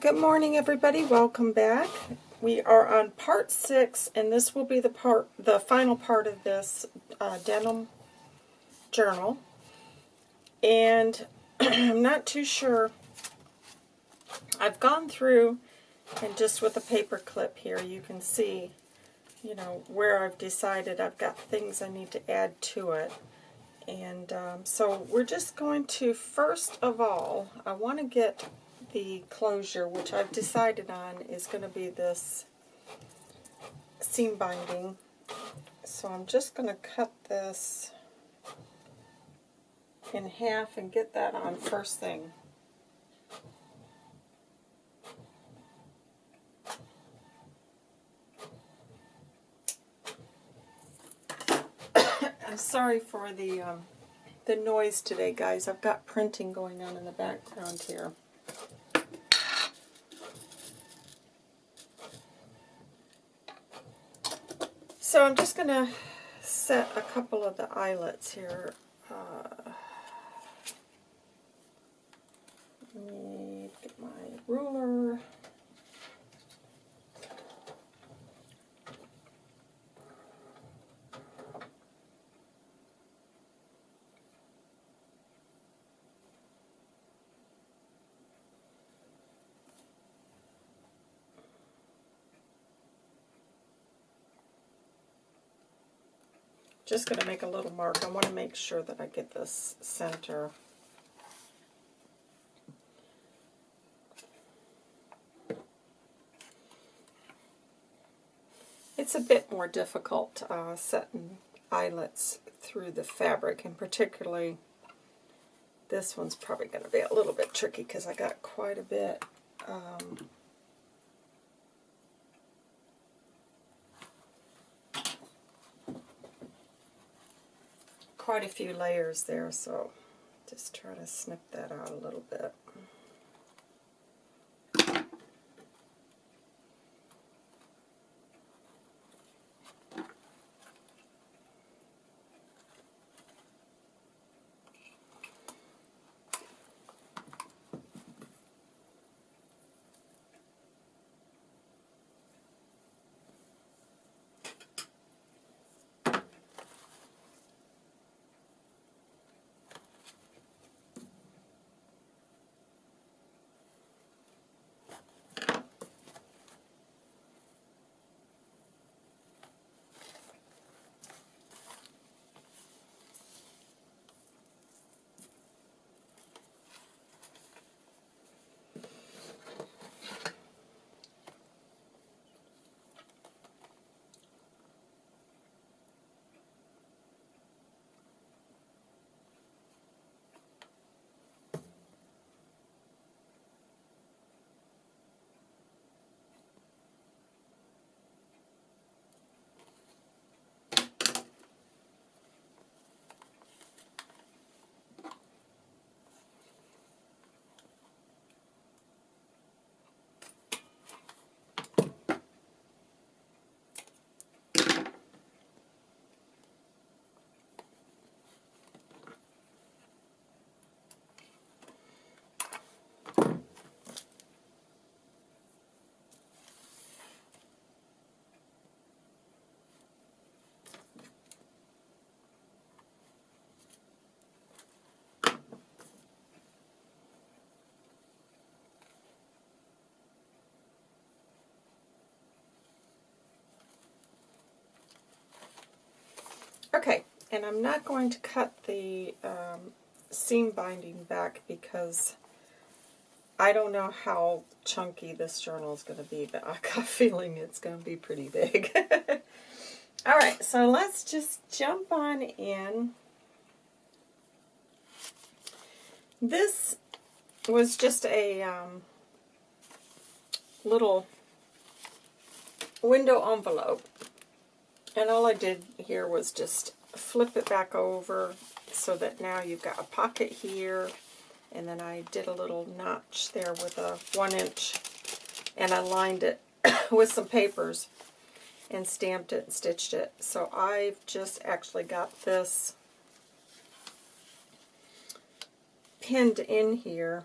Good morning, everybody. Welcome back. We are on part six, and this will be the part, the final part of this uh, denim journal. And I'm not too sure. I've gone through, and just with a paper clip here, you can see, you know, where I've decided I've got things I need to add to it. And um, so we're just going to, first of all, I want to get the closure, which I've decided on is going to be this seam binding. So I'm just going to cut this in half and get that on first thing. I'm sorry for the um, the noise today, guys. I've got printing going on in the background here. So I'm just going to set a couple of the eyelets here. Uh, let me get my ruler. Just going to make a little mark. I want to make sure that I get this center. It's a bit more difficult uh, setting eyelets through the fabric, and particularly this one's probably going to be a little bit tricky because I got quite a bit um, quite a few layers there, so just try to snip that out a little bit. Okay, and I'm not going to cut the um, seam binding back because I don't know how chunky this journal is going to be, but I got a feeling it's going to be pretty big. Alright, so let's just jump on in. This was just a um, little window envelope and all I did here was just flip it back over so that now you've got a pocket here. And then I did a little notch there with a one inch and I lined it with some papers and stamped it and stitched it. So I've just actually got this pinned in here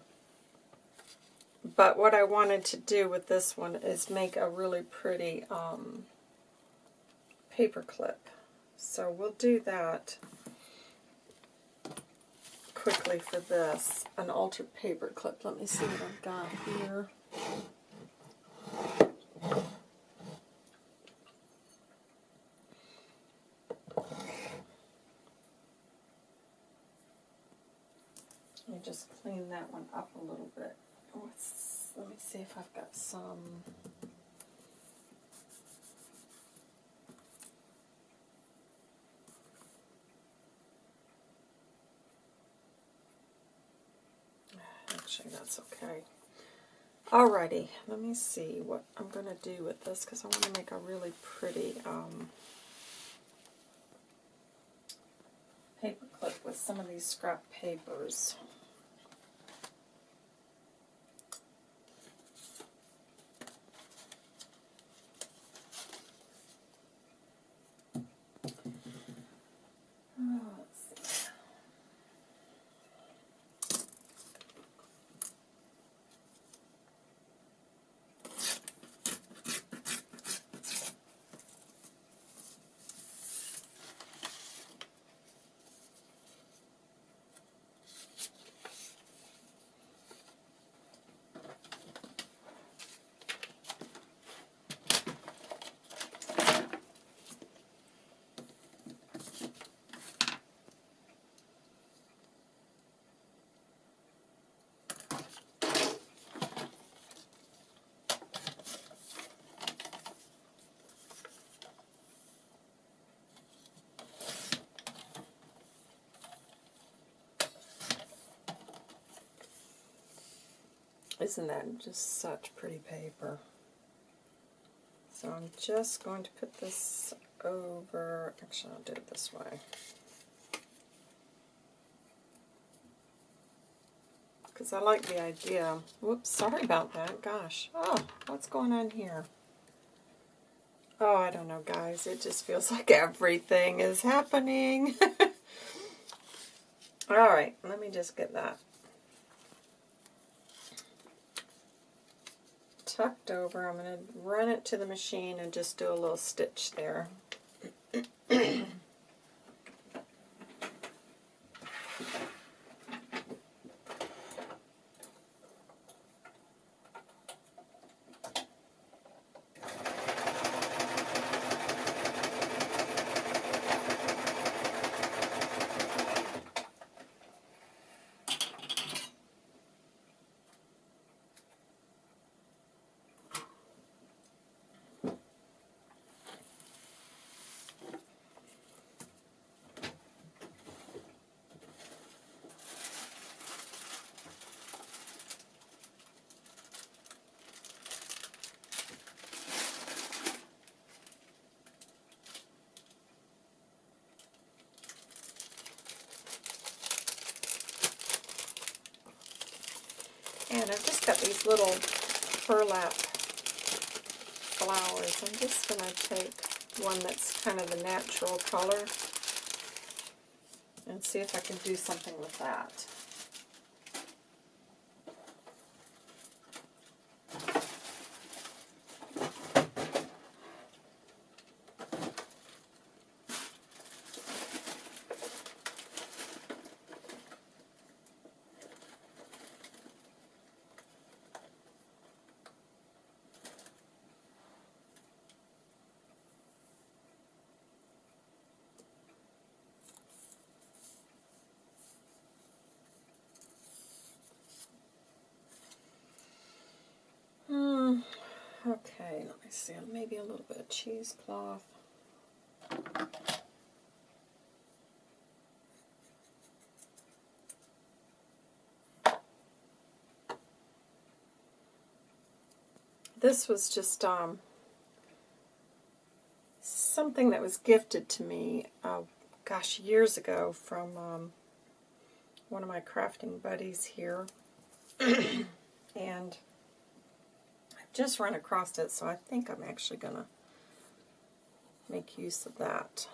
But what I wanted to do with this one is make a really pretty um, paper clip. So we'll do that quickly for this. An altered paper clip. Let me see what I've got here. Let me just clean that one up a little bit. Oh, What's, let me see if I've got some. Actually, that's okay. Alrighty, let me see what I'm going to do with this because I want to make a really pretty um, paper clip with some of these scrap papers. Oh, let's see. Isn't that just such pretty paper? So I'm just going to put this over, actually I'll do it this way. Because I like the idea. Whoops, sorry about that, gosh. Oh, what's going on here? Oh, I don't know, guys. It just feels like everything is happening. Alright, let me just get that tucked over. I'm going to run it to the machine and just do a little stitch there. And I've just got these little burlap flowers. I'm just going to take one that's kind of the natural color and see if I can do something with that. Hmm. Okay, let me see. Maybe a little bit of cheesecloth. This was just um, something that was gifted to me, uh, gosh, years ago from um, one of my crafting buddies here. just run across it, so I think I'm actually going to make use of that.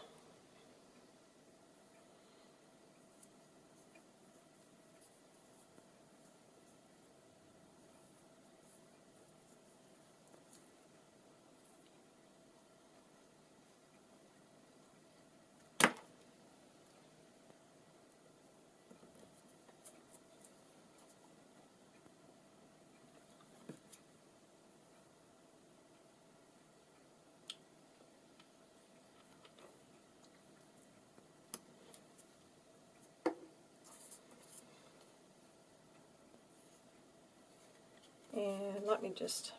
Let me just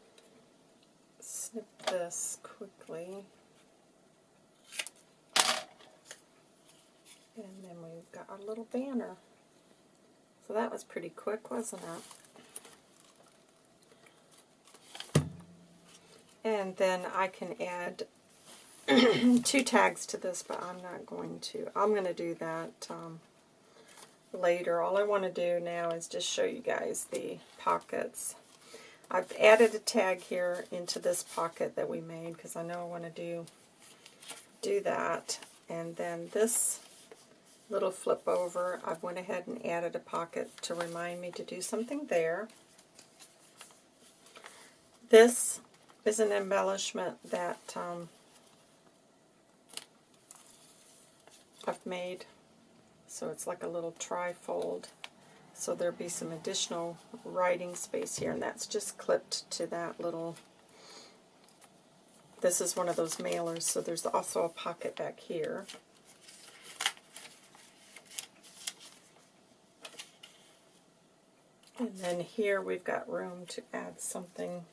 snip this quickly. And then we've got our little banner. So that was pretty quick, wasn't it? And then I can add two tags to this, but I'm not going to. I'm going to do that um, later. All I want to do now is just show you guys the pockets. I've added a tag here into this pocket that we made because I know I want to do do that. And then this little flip over, I went ahead and added a pocket to remind me to do something there. This is an embellishment that um, I've made. So it's like a little trifold. So there'll be some additional writing space here, and that's just clipped to that little, this is one of those mailers, so there's also a pocket back here. And then here we've got room to add something.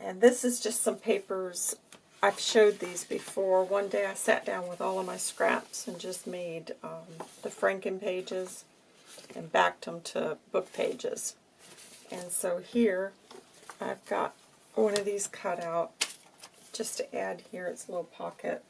And this is just some papers. I've showed these before. One day I sat down with all of my scraps and just made um, the Franken pages and backed them to book pages. And so here I've got one of these cut out just to add here its little pocket.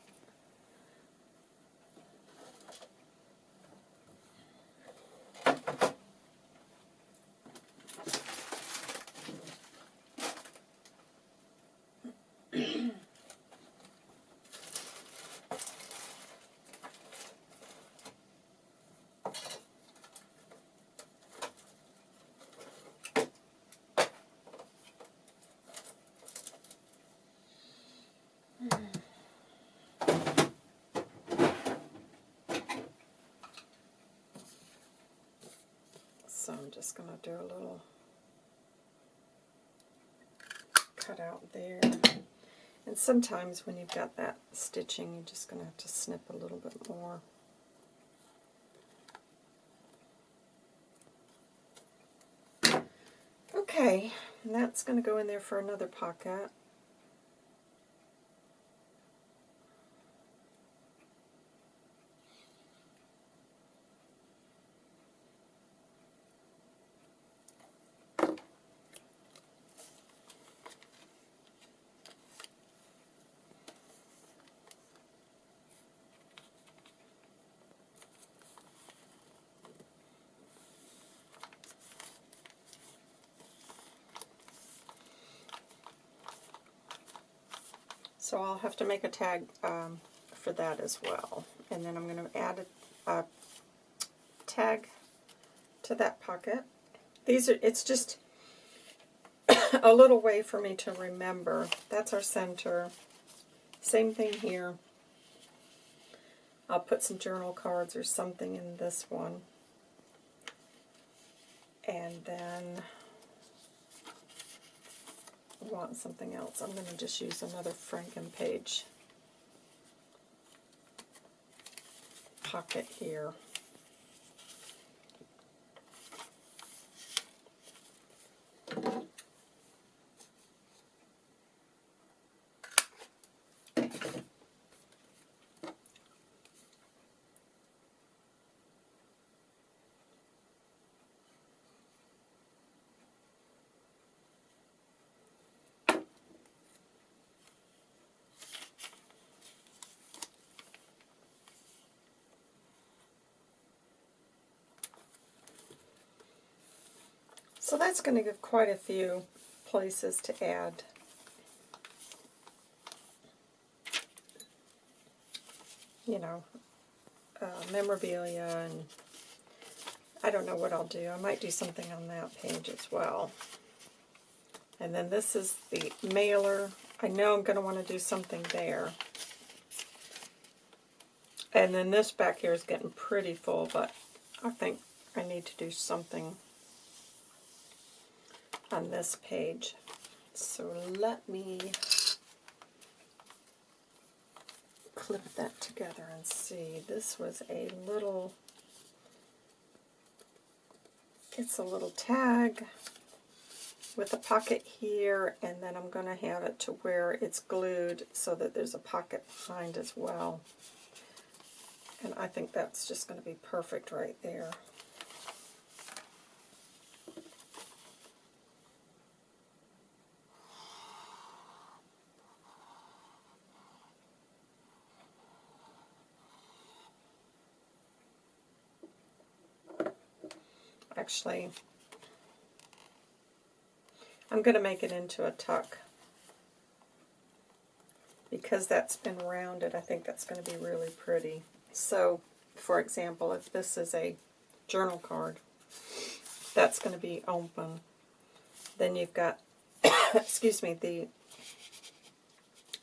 So I'm just going to do a little cut out there. And sometimes when you've got that stitching, you're just going to have to snip a little bit more. Okay, and that's going to go in there for another pocket. So I'll have to make a tag um, for that as well. And then I'm going to add a, a, tag to that pocket. These are, it's just a little way for me to remember. That's our center. Same thing here. I'll put some journal cards or something in this one. And then want something else. I'm going to just use another Franken page pocket here. So that's going to give quite a few places to add. You know, uh, memorabilia and I don't know what I'll do. I might do something on that page as well. And then this is the mailer. I know I'm going to want to do something there. And then this back here is getting pretty full, but I think I need to do something on this page. So let me clip that together and see. This was a little, it's a little tag. with a pocket here, and then I'm going to have it to where it's glued so that there's a pocket behind as well. And I think that's just going to be perfect right there. Actually, I'm going to make it into a tuck. Because that's been rounded, I think that's going to be really pretty. So, for example, if this is a journal card, that's going to be open. Then you've got, excuse me, the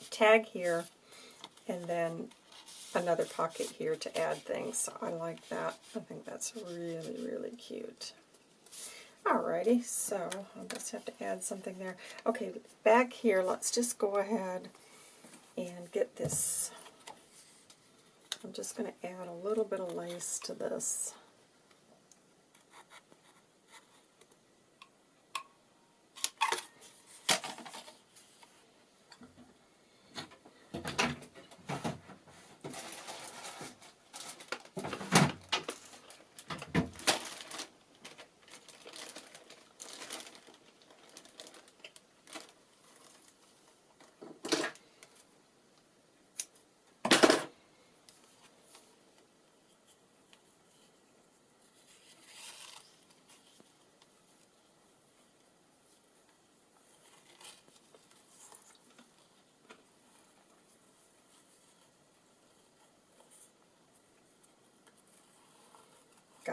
tag here, and then another pocket here to add things. So I like that. I think that's really, really cute. Alrighty, so I'll just have to add something there. Okay, back here, let's just go ahead and get this. I'm just going to add a little bit of lace to this.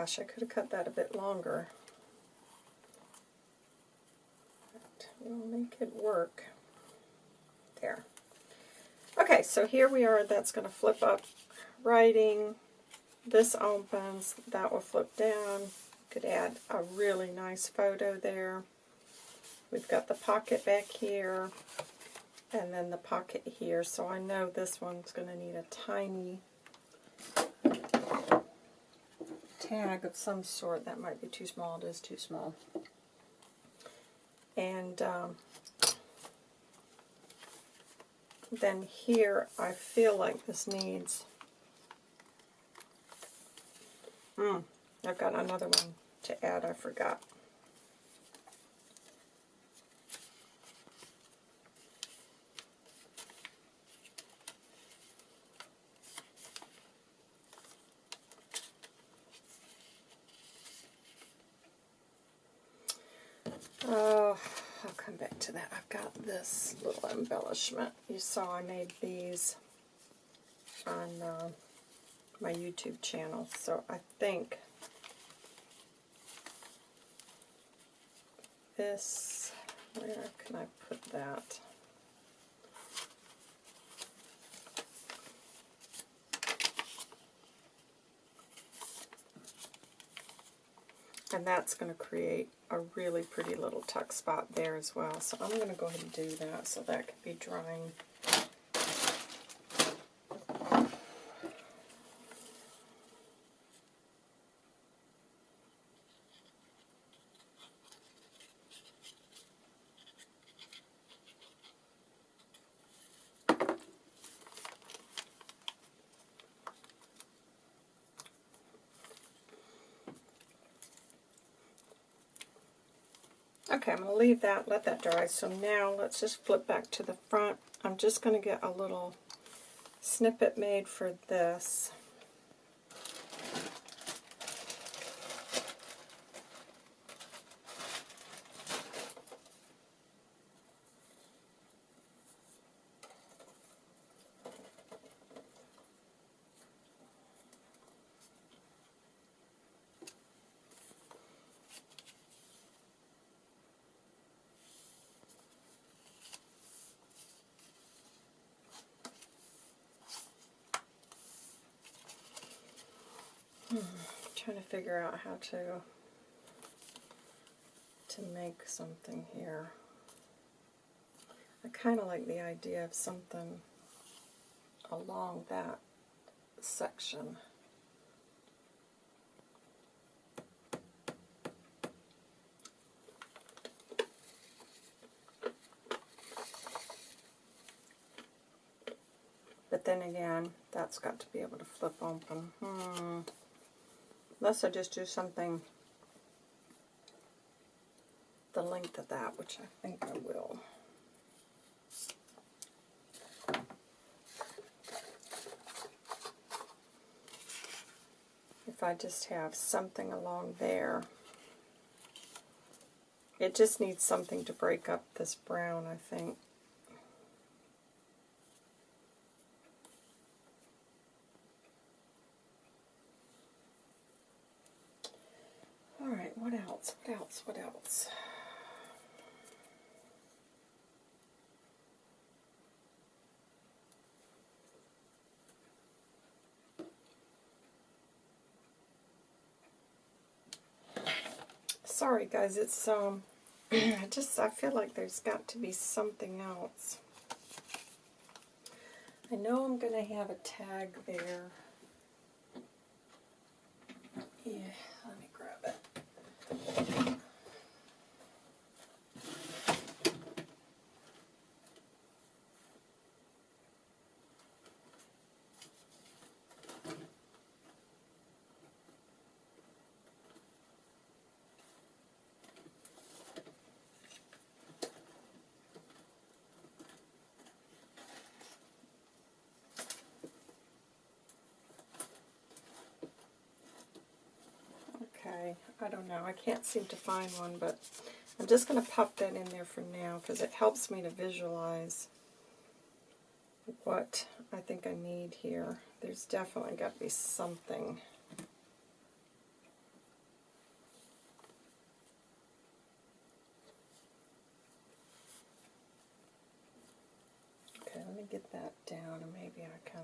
Gosh, I could have cut that a bit longer. But we'll make it work. There. Okay, so here we are. That's going to flip up writing. This opens. That will flip down. Could add a really nice photo there. We've got the pocket back here and then the pocket here. So I know this one's going to need a tiny tag of some sort. That might be too small. It is too small. And um, then here, I feel like this needs... Hmm, I've got another one to add. I forgot. Oh, I'll come back to that. I've got this little embellishment. You saw I made these on uh, my YouTube channel, so I think this, where can I put that? And that's going to create a really pretty little tuck spot there as well. So I'm going to go ahead and do that so that can be drying. Okay, I'm going to leave that, let that dry. So now let's just flip back to the front. I'm just going to get a little snippet made for this. figure out how to to make something here. I kind of like the idea of something along that section. But then again, that's got to be able to flip open. Hmm. Unless I just do something the length of that, which I think I will. If I just have something along there. It just needs something to break up this brown, I think. Alright, what else? What else? What else? Sorry guys, it's um I just I feel like there's got to be something else. I know I'm gonna have a tag there. Yeah, let me grab it. Okay, I don't know. I can't seem to find one, but I'm just going to pop that in there for now because it helps me to visualize what I think I need here. There's definitely got to be something. Okay, let me get that down and maybe I can...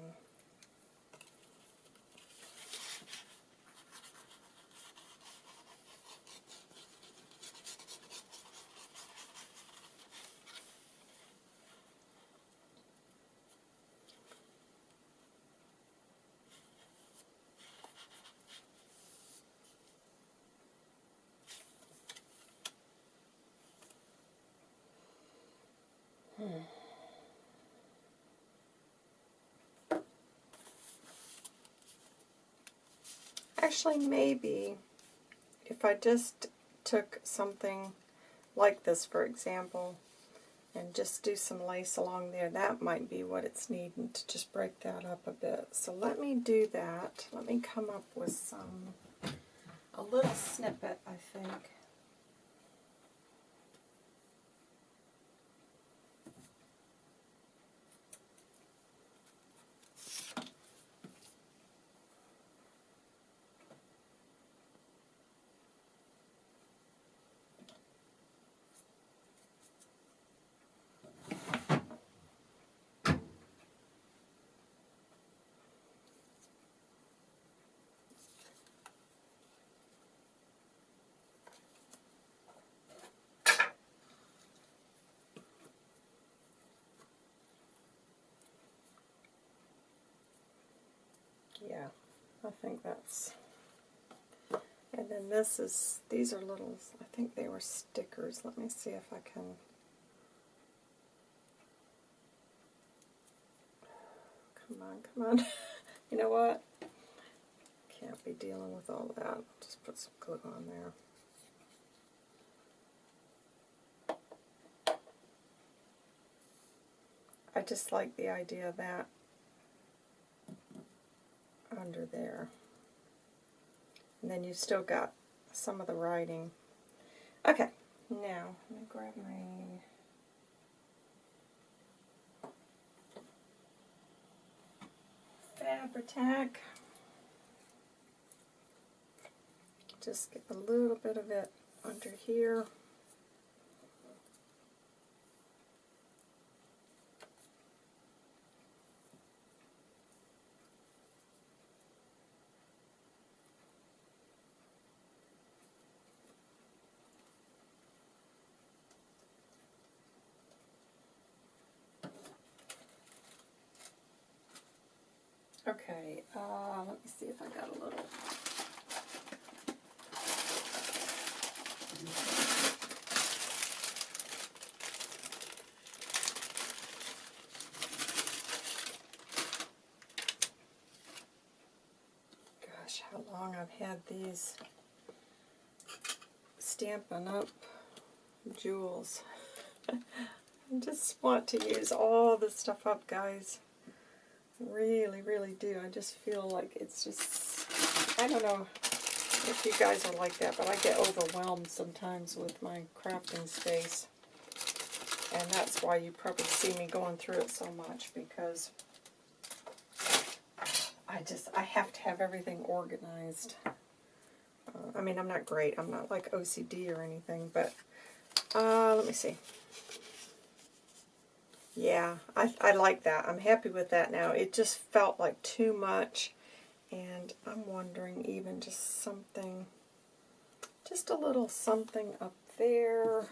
Actually, maybe if I just took something like this, for example, and just do some lace along there, that might be what it's needing to just break that up a bit. So let me do that. Let me come up with some, a little snippet, I think. Yeah, I think that's... And then this is, these are little, I think they were stickers. Let me see if I can... Come on, come on. you know what? Can't be dealing with all that. Just put some glue on there. I just like the idea of that under there. And then you've still got some of the writing. Okay, now let me grab my Fabri-Tac. Just get a little bit of it under here. Okay, uh, let me see if I got a little. Gosh, how long I've had these Stampin' Up! Jewels. I just want to use all this stuff up, guys. Really, really do. I just feel like it's just, I don't know if you guys are like that, but I get overwhelmed sometimes with my crafting space. And that's why you probably see me going through it so much, because I just, I have to have everything organized. Uh, I mean, I'm not great. I'm not like OCD or anything, but uh, let me see. Yeah, I, I like that. I'm happy with that now. It just felt like too much, and I'm wondering even just something, just a little something up there,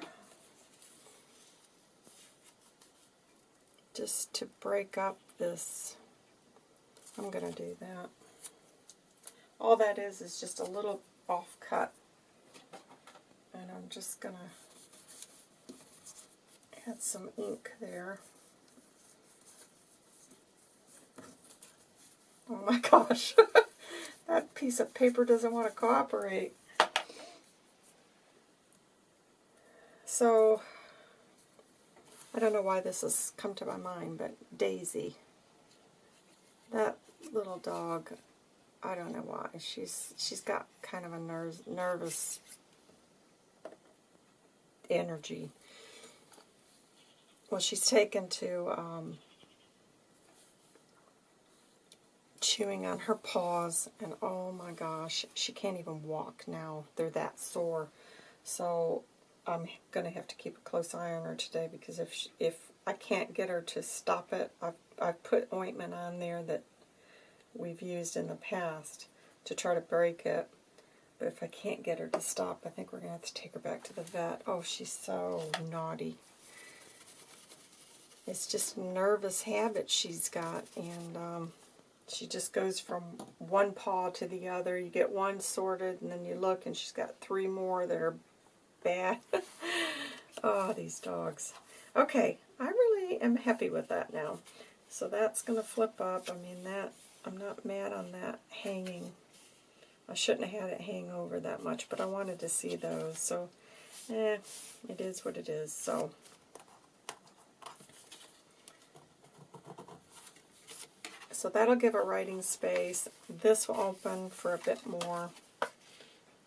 just to break up this. I'm going to do that. All that is is just a little off cut. And I'm just going to add some ink there. Oh my gosh, that piece of paper doesn't want to cooperate. So, I don't know why this has come to my mind, but Daisy, that little dog, I don't know why. She's she's got kind of a nerves, nervous energy. Well, she's taken to um, chewing on her paws, and oh my gosh, she can't even walk now. They're that sore. So I'm going to have to keep a close eye on her today because if she, if I can't get her to stop it, I've, I've put ointment on there that we've used in the past to try to break it. But if I can't get her to stop, I think we're going to have to take her back to the vet. Oh, she's so naughty. It's just nervous habit she's got, and um, she just goes from one paw to the other. You get one sorted, and then you look, and she's got three more that are bad. oh, these dogs. Okay, I really am happy with that now. So that's going to flip up. I mean, that I'm not mad on that hanging. I shouldn't have had it hang over that much, but I wanted to see those. So, eh, it is what it is. So, so that'll give a writing space. This will open for a bit more.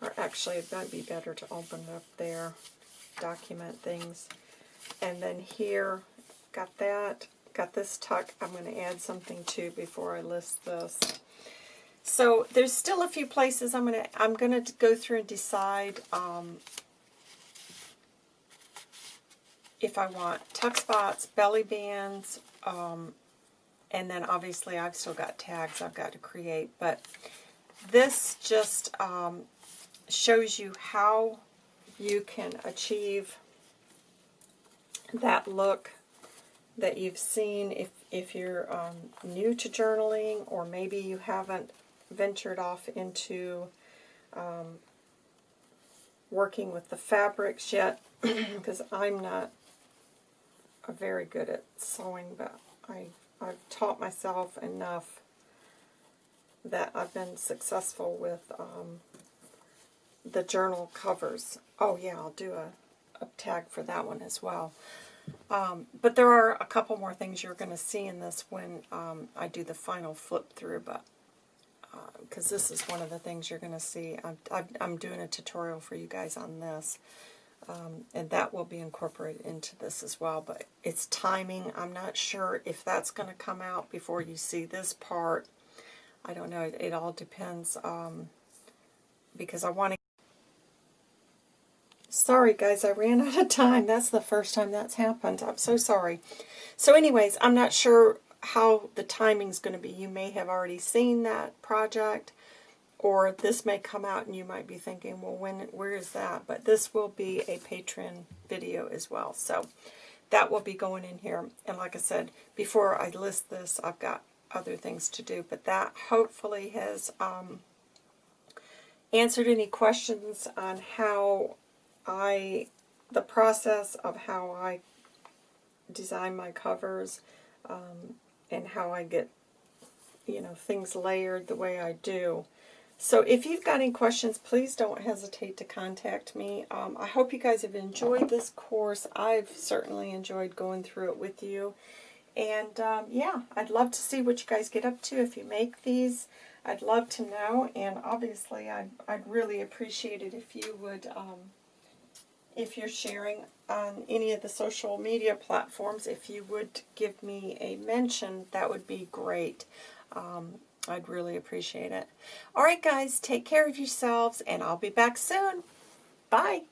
Or actually, it might be better to open up there, document things. And then here, got that got this tuck I'm going to add something to before I list this. So there's still a few places I'm going to I'm going to go through and decide um, if I want tuck spots, belly bands, um, and then obviously I've still got tags I've got to create. But this just um, shows you how you can achieve that look that you've seen if, if you're um, new to journaling or maybe you haven't ventured off into um, working with the fabrics yet because I'm not very good at sewing but I, I've taught myself enough that I've been successful with um, the journal covers. Oh yeah, I'll do a, a tag for that one as well. Um, but there are a couple more things you're going to see in this when um, I do the final flip through, but because uh, this is one of the things you're going to see. I'm, I'm, doing a tutorial for you guys on this, um, and that will be incorporated into this as well, but it's timing. I'm not sure if that's going to come out before you see this part. I don't know. It, it all depends um, because I want to Sorry, guys, I ran out of time. That's the first time that's happened. I'm so sorry. So anyways, I'm not sure how the timing's going to be. You may have already seen that project, or this may come out and you might be thinking, well, when, where is that? But this will be a Patreon video as well. So that will be going in here. And like I said, before I list this, I've got other things to do. But that hopefully has um, answered any questions on how I, the process of how I design my covers um, and how I get, you know, things layered the way I do. So if you've got any questions, please don't hesitate to contact me. Um, I hope you guys have enjoyed this course. I've certainly enjoyed going through it with you. And um, yeah, I'd love to see what you guys get up to if you make these. I'd love to know, and obviously I'd, I'd really appreciate it if you would, um, if you're sharing on any of the social media platforms, if you would give me a mention, that would be great. Um, I'd really appreciate it. All right, guys, take care of yourselves, and I'll be back soon. Bye.